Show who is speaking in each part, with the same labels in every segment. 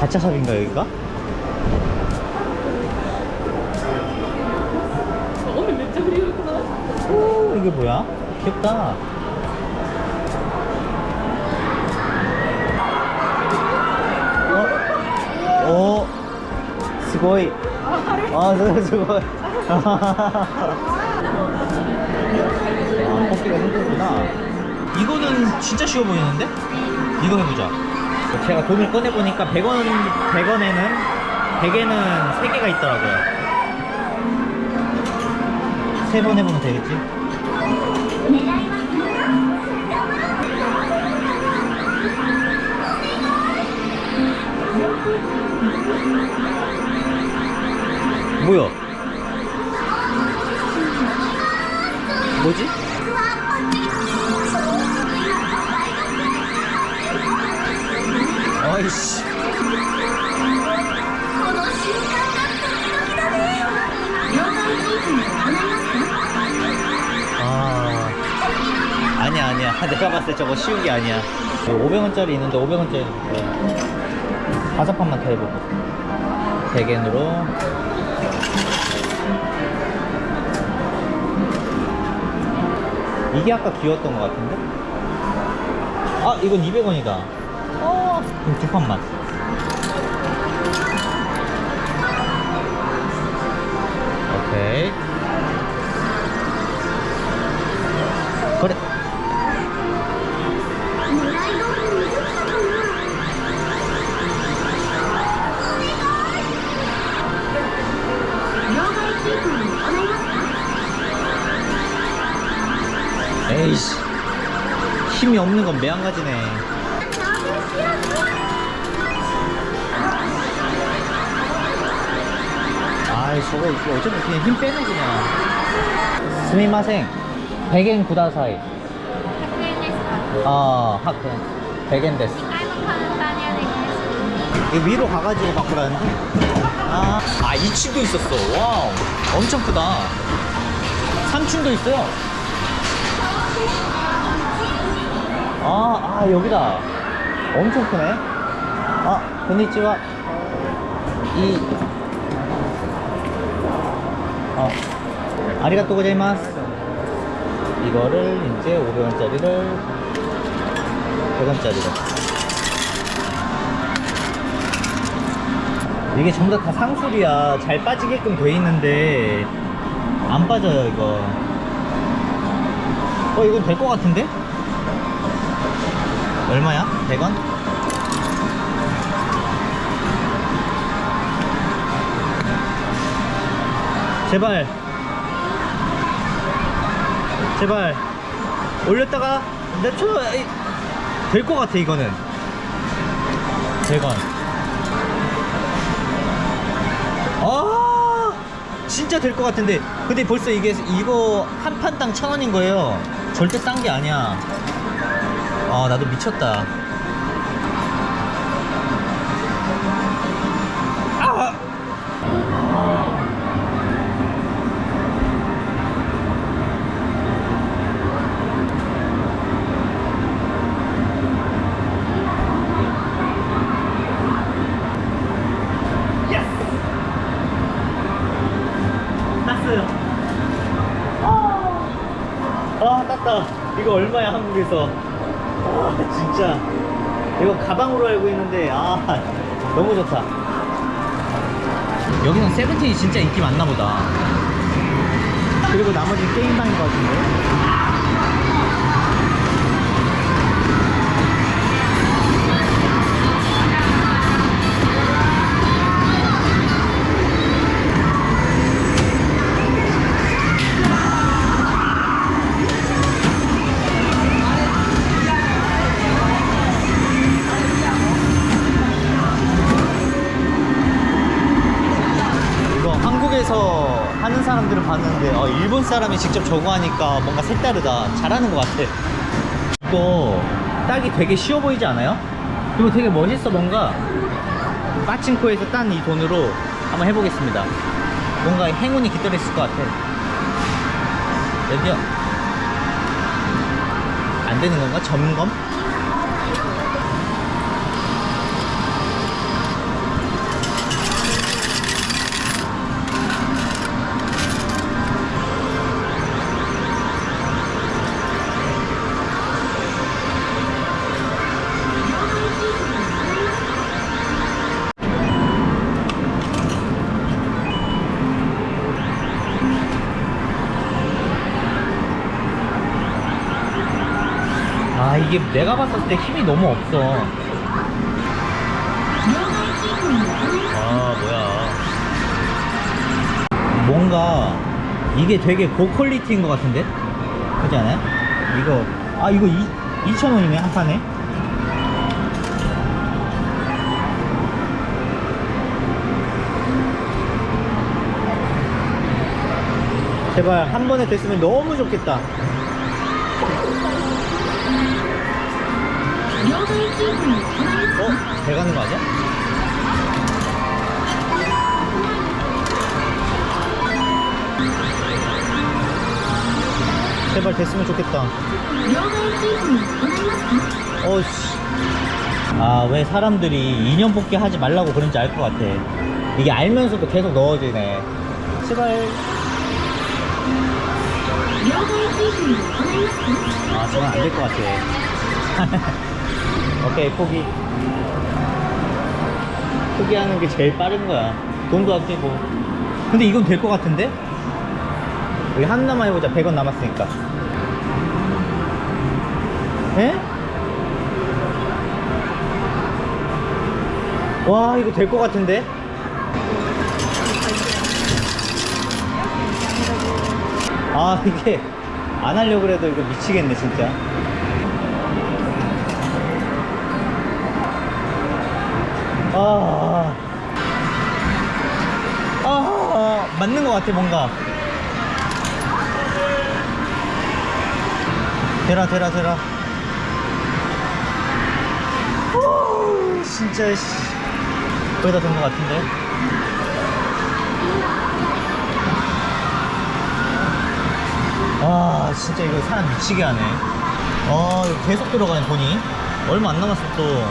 Speaker 1: 가차샵인가 여기가?
Speaker 2: 오늘 몇점이었구나
Speaker 1: 오 이게 뭐야? 귀엽다 어? 오 스고이 아 스고이 스고이 아 뽑기가 힘들구나 이거는 진짜 쉬워 보이는데? 이거 해보자 제가 돈을 꺼내보니까 100원, 100원에는 100에는 3개가 있더라고요 세 번 해보면 되겠지? 뭐야? 뭐지? 어이씨. 아, 아니야 아니야. 아, 내가 봤을 때 저거 쉬운 게 아니야. 그 500원짜리 있는데 500원짜리. 다섯 판만 더 해보고. 100엔으로. 이게 아까 귀여웠던 것 같은데? 아, 이건 200원이다. 두 판만 오케이. 그래. 에이씨. 힘이 없는 건 매한가지네. 아니 저거 어차피 그냥 힘 빼네 그냥.
Speaker 2: す
Speaker 1: みません.
Speaker 2: 百円 ください. 아, 어 ひゃく 百円 です
Speaker 1: 이 위로 가가지고 바꾸라는데? 아, 아 2층도 있었어. 와우. 엄청 크다. 3층도 있어요. 아, 아 여기다. 엄청 크네. 아, 건니치와. 이 어, 아리가또 고자이마스 이거를 이제 500원짜리를 100원짜리로 이게 전부 다, 다 상술이야 잘 빠지게끔 돼 있는데 안 빠져요 이거 어 이건 될 것 같은데? 얼마야? 100원? 제발. 제발. 올렸다가 내쳐 될것 같아 이거는. 100원 아 진짜 될 것 같은데. 근데 벌써 이게 이거 한 판당 천 원인 거예요. 절대 싼게 아니야. 아 나도 미쳤다 얼마야 한국에서? 아 진짜. 이거 가방으로 알고 있는데 아 너무 좋다. 여기는 세븐틴이 진짜 인기 많나 보다. 그리고 나머지 게임방인 것 같은데 사람이 직접 저거 하니까 뭔가 색다르다 잘하는 것 같아 이거 따기 되게 쉬워 보이지 않아요? 그리고 되게 멋있어 뭔가 빠친코에서 딴 이 돈으로 한번 해보겠습니다 뭔가 행운이 깃들어 있을 것 같아 여기요 안 되는 건가? 점검? 이게 내가 봤을 때 힘이 너무 없어 아 뭐야 뭔가 이게 되게 고퀄리티인 것 같은데? 그렇지 않아요? 이거 아 이거 2,000원이네 한 판에 제발 한 번에 됐으면 너무 좋겠다 어? 대가는 거 아니야? 제발 됐으면 좋겠다. 어씨. 아 왜 사람들이 인연 뽑기 하지 말라고 그런지 알 것 같아. 이게 알면서도 계속 넣어지네. 제발. 아 저건 안 될 것 같아. 오케이, 포기. 포기하는 게 제일 빠른 거야. 돈도 아끼고. 근데 이건 될 것 같은데? 우리 하나만 해보자. 100원 남았으니까. 에? 와, 이거 될 것 같은데? 아, 이게 안 하려고 그래도 이거 미치겠네, 진짜. 아, 아, 맞는 것 같아, 뭔가. 되라, 되라, 되라. 오, 진짜, 씨. 거의 다 된 것 같은데. 아, 진짜 이거 사람 미치게 하네. 아, 계속 들어가네, 돈이. 얼마 안 남았어, 또.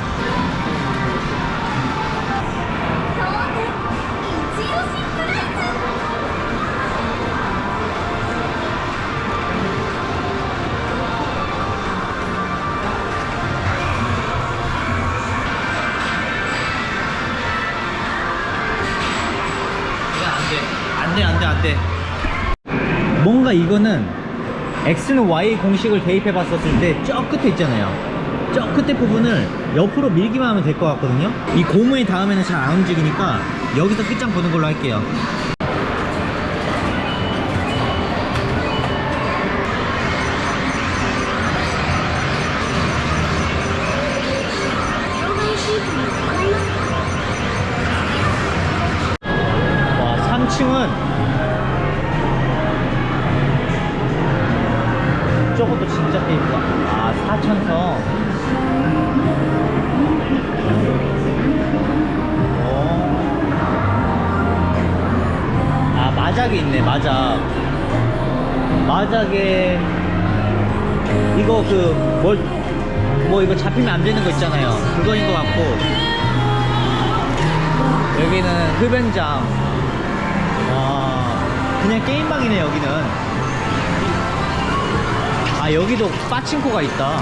Speaker 1: 안 돼, 안 돼, 안 돼. 뭔가 이거는 X는 Y 공식을 대입해 봤었을 때 저 끝에 있잖아요. 저 끝에 부분을 옆으로 밀기만 하면 될 것 같거든요. 이 고무에 닿으면 잘안 움직이니까 여기서 끝장 보는 걸로 할게요. 3층은 저것도 진짜 깨있다. 아, 4천성. 아, 마작이 있네, 마작. 마작에, 이거 그, 뭘, 뭐 이거 잡히면 안 되는 거 있잖아요. 그거인 것 같고. 여기는 흡연장. 와, 그냥 게임방이네, 여기는. 아, 여기도 빠칭코가 있다.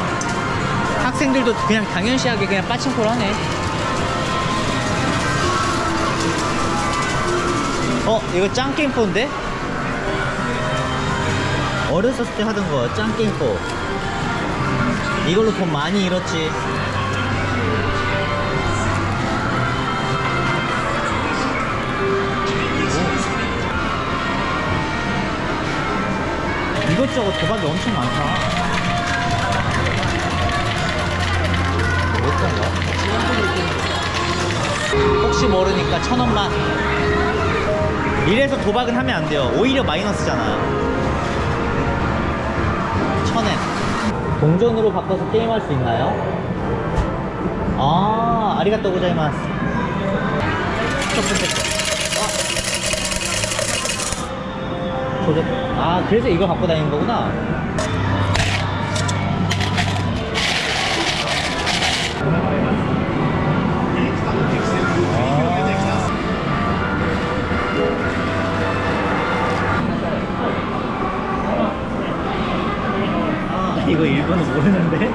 Speaker 1: 학생들도 그냥 당연시하게 그냥 빠칭코를 하네. 어, 이거 짱게임포인데? 어렸을 때 하던 거, 짱게임포. 이걸로 돈 많이 잃었지. 이것저것 도박이 엄청 많다. 혹시 모르니까 천 원만. 이래서 도박은 하면 안 돼요. 오히려 마이너스잖아. 천엔. 동전으로 바꿔서 게임할 수 있나요? 아, 아리가또 고자이마스. 첫 번째 거. 조작. 아, 그래서 이걸 갖고 다니는 거구나. 아, 이거 일본어 모르는데?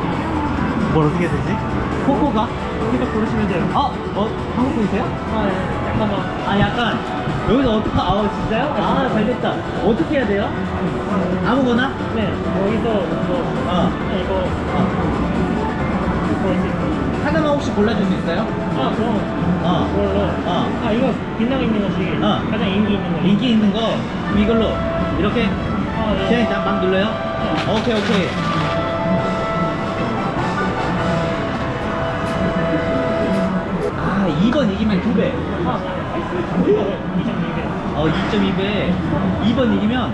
Speaker 1: 뭘 어떻게 해야 되지? 코코가? 여기서 고르시면 돼요. 아, 어, 한국 분이세요? 아, 네. 잠깐만. 아, 약간. 여기서 어떻게, 아, 진짜요? 아, 잘 됐다. 어떻게 해야 돼요? 아무거나? 네. 여기서, 뭐, 어. 이거. 어.
Speaker 3: 볼수 있어.
Speaker 1: 하나만 혹시 골라줄 수 있어요?
Speaker 3: 아, 그럼
Speaker 1: 어.
Speaker 3: 그걸로.
Speaker 1: 어.
Speaker 3: 아, 이거 빛나고 있는 것이
Speaker 1: 어.
Speaker 3: 가장 인기 있는 거.
Speaker 1: 인기 있는 거 이걸로 이렇게
Speaker 3: 아, 네.
Speaker 1: 일단 막 눌러요? 오케이 오케이 아 2번 이기면 2배
Speaker 3: 아, 이거 2.2배.
Speaker 1: 어 2.2배 2번 이기면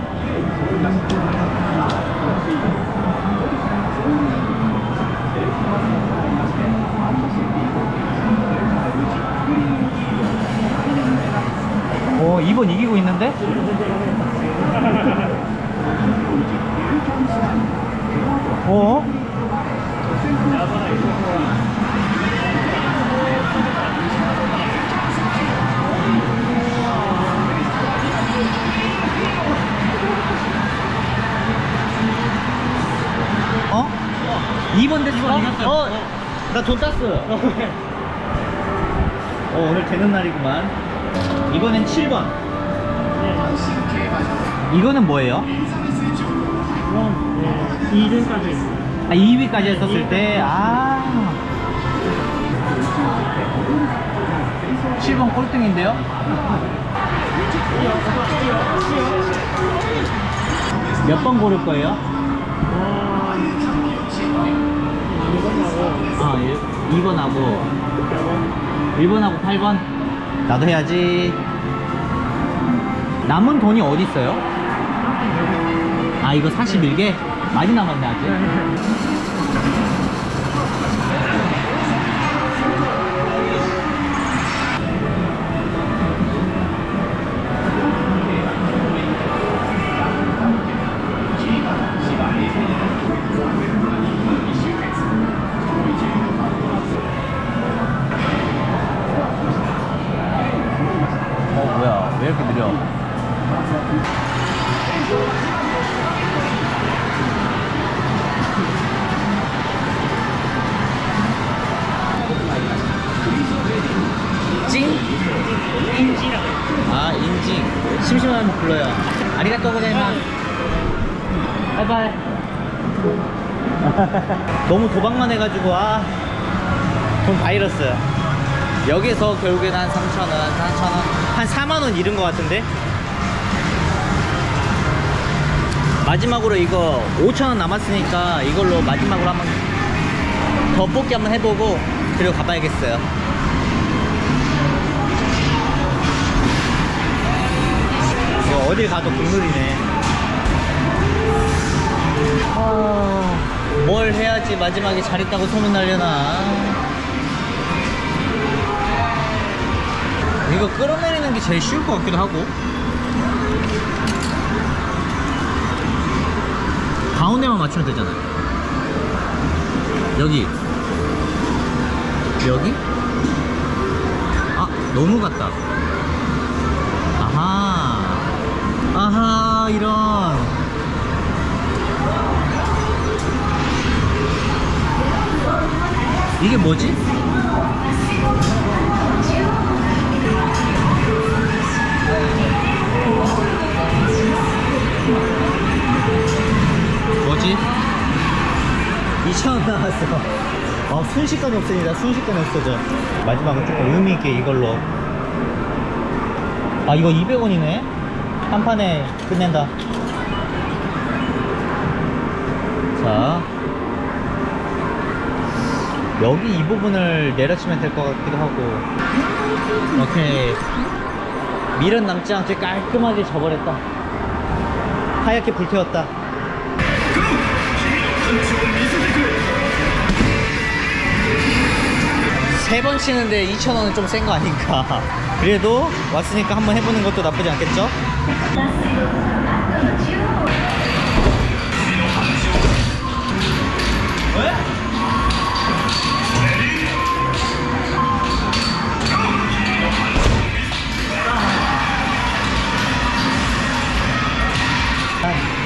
Speaker 1: 오 2번 이기고 있는데? 2번 됐어? 어? 나 돈 땄어. 어, 오늘 되는 날이구만. 이번엔 7번. 이거는 뭐예요?
Speaker 3: 네, 2등까지.
Speaker 1: 아, 2위까지 했었을 때, 아. 7번 꼴등인데요? 몇 번 고를 거예요?
Speaker 3: 아, 이거하고
Speaker 1: 아, 2번하고 1번하고 8번? 나도 해야지. 남은 돈이 어디 있어요? 아, 이거 41개? 많이 남았네, 아직. 너무 도박만 해가지고, 아. 돈다 잃었어요. 여기서 결국엔 한 3,000원, 4,000원, 한 4만원 잃은 것 같은데? 마지막으로 이거 5,000원 남았으니까 이걸로 마지막으로 한번 더 뽑기 한번 해보고 그리고 가봐야겠어요. 이거 어딜 가도 국룰이네. 아, 뭘 해야지 마지막에 잘했다고 소문 날려나. 이거 끌어내리는 게 제일 쉬울 것 같기도 하고. 가운데만 맞추면 되잖아요. 여기. 여기? 아, 너무 같다. 아하. 아하, 이런. 이게 뭐지? 뭐지? 2,000원 나왔어. 아, 순식간에 없어진다. 순식간에 없어져. 마지막은 조금 의미있게 이걸로. 아, 이거 200원이네? 한 판에 끝낸다. 자. 여기 이 부분을 내려치면 될 것 같기도 하고. 오케이. 밀은 남지 않게 깔끔하게 져버렸다. 하얗게 불태웠다. 세 번 치는데 2,000원은 좀 센 거 아닌가. 그래도 왔으니까 한번 해보는 것도 나쁘지 않겠죠?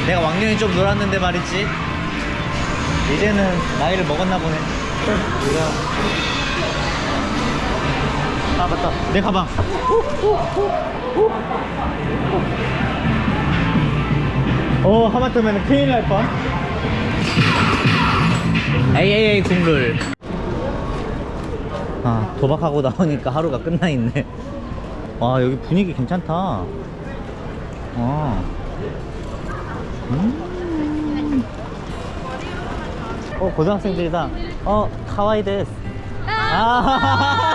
Speaker 1: 내가 왕년에 좀 놀았는데 말이지. 이제는 나이를 먹었나 보네. 아 맞다. 내 가방. 어 하마터면 큰일 날 뻔. 에이 에이 에이 국룰. 아 도박하고 나오니까 하루가 끝나 있네. 와 여기 분위기 괜찮다. 어. 음. 어 고등학생들이다 어 카와이 데스 아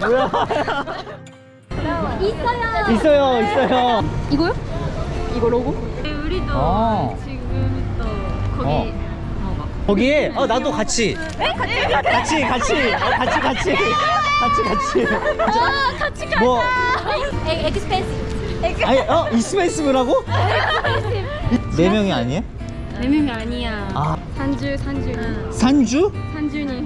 Speaker 1: 뭐야
Speaker 2: 있어요.
Speaker 1: 있어요 있어요
Speaker 2: 이거요? 이거 로고? 우리도
Speaker 1: 어.
Speaker 2: 지금 또 거기
Speaker 1: 어. 거기에 어 나도 같이 같이 같이 같이 어, 같이 같이 같이 같이
Speaker 2: 아, 같이 가자.
Speaker 1: 뭐
Speaker 2: 에, 엑스펜시브.
Speaker 1: 아니 어 있으면 있으면라고 네 명이 아니에요?
Speaker 2: 네 명이 아니야.
Speaker 1: 아
Speaker 2: 산주 산주
Speaker 1: 산주
Speaker 2: 산주님.